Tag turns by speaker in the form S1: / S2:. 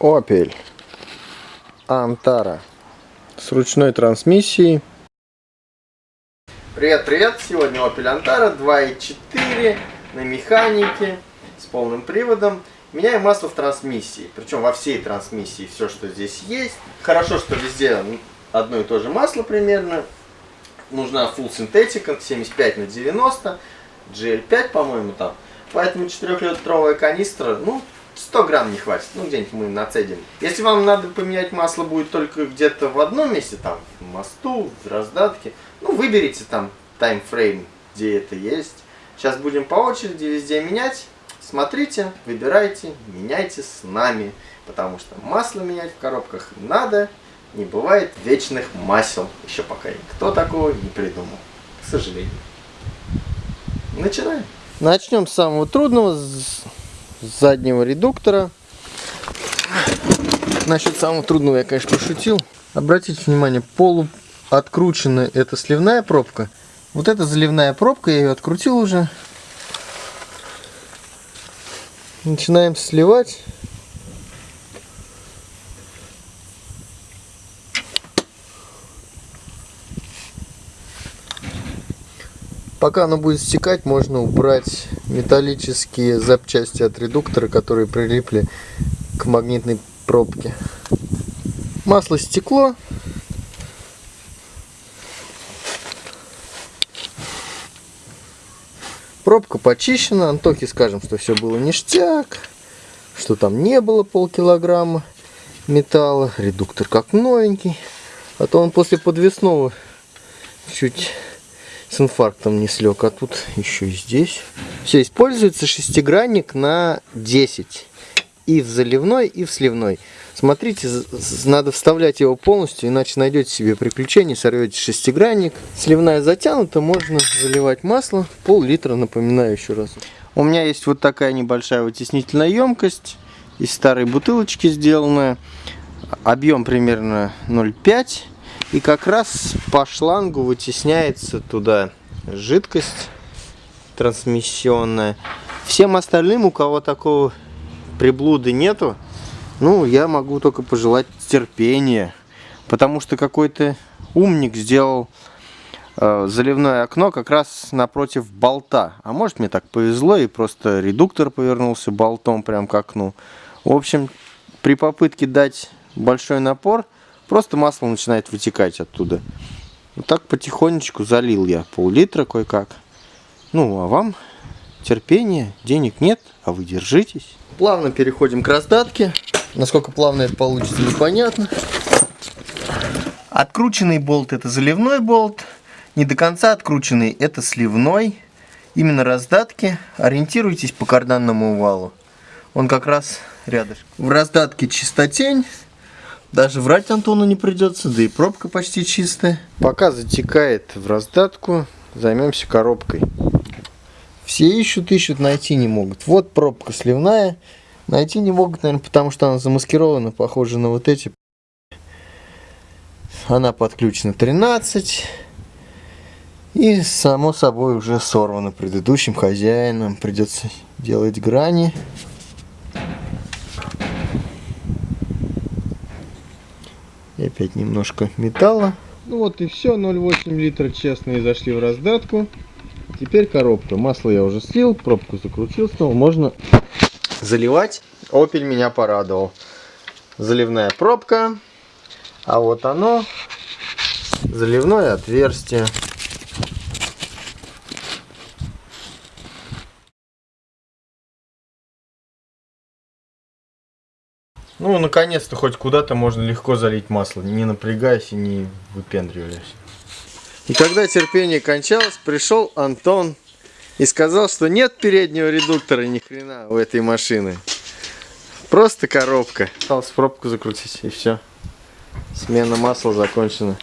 S1: Opel Антара с ручной трансмиссией. Привет, привет! Сегодня Opel Антара 2.4 на механике с полным приводом. Меняем масло в трансмиссии, причем во всей трансмиссии все, что здесь есть. Хорошо, что везде одно и то же масло примерно. Нужна Full Synthetic 75 на 90, GL5, по-моему, там. Поэтому 4-литровая канистра, ну, 100 грамм не хватит, ну где-нибудь мы нацедим. Если вам надо поменять масло будет только где-то в одном месте, там, в мосту, в раздатке, ну выберите там таймфрейм, где это есть. Сейчас будем по очереди везде менять. Смотрите, выбирайте, меняйте с нами, потому что масло менять в коробках надо, не бывает вечных масел, еще пока никто такого не придумал, к сожалению. Начинаем. Начнем с самого трудного, заднего редуктора. Насчет самого трудного я, конечно, пошутил. Обратите внимание, полуоткрученная это сливная пробка. Вот эта заливная пробка, я ее открутил уже. Начинаем сливать. Пока оно будет стекать, можно убрать металлические запчасти от редуктора, которые прилипли к магнитной пробке. Масло стекло. Пробка почищена. Антохе скажем, что все было ништяк. Что там не было полкилограмма металла. Редуктор как новенький. А то он после подвесного чуть с инфарктом не слег, а тут еще и здесь. Все, используется шестигранник на 10. И в заливной, и в сливной. Смотрите, надо вставлять его полностью, иначе найдете себе приключения, сорвете шестигранник. Сливная затянута, можно заливать масло, пол-литра, напоминаю еще раз. У меня есть вот такая небольшая вытеснительная емкость, из старой бутылочки сделанная. Объем примерно 0,5 и как раз по шлангу вытесняется туда жидкость трансмиссионная. Всем остальным, у кого такого приблуды нету, ну, я могу только пожелать терпения. Потому что какой-то умник сделал э, заливное окно как раз напротив болта. А может мне так повезло и просто редуктор повернулся болтом прям к окну. В общем, при попытке дать большой напор, Просто масло начинает вытекать оттуда. Вот так потихонечку залил я пол-литра кое-как. Ну, а вам терпение, денег нет, а вы держитесь. Плавно переходим к раздатке. Насколько плавно это получится, непонятно. Открученный болт это заливной болт. Не до конца открученный это сливной. Именно раздатки. Ориентируйтесь по карданному валу. Он как раз рядом. В раздатке чистотень. Даже врать Антону не придется, да и пробка почти чистая. Пока затекает в раздатку, займемся коробкой. Все ищут, ищут, найти не могут. Вот пробка сливная. Найти не могут, наверное, потому что она замаскирована, похожа на вот эти. Она подключена 13. И, само собой, уже сорвана предыдущим хозяином. Придется делать грани. И опять немножко металла. Ну вот и все, 0,8 литра честные зашли в раздатку. Теперь коробка. Масло я уже слил, пробку закрутил снова. Можно заливать. Opel меня порадовал. Заливная пробка. А вот оно, заливное отверстие. Ну, наконец-то хоть куда-то можно легко залить масло, не напрягаясь и не выпендриваясь. И когда терпение кончалось, пришел Антон и сказал, что нет переднего редуктора ни хрена у этой машины. Просто коробка. Осталось пробку закрутить и все. Смена масла закончена.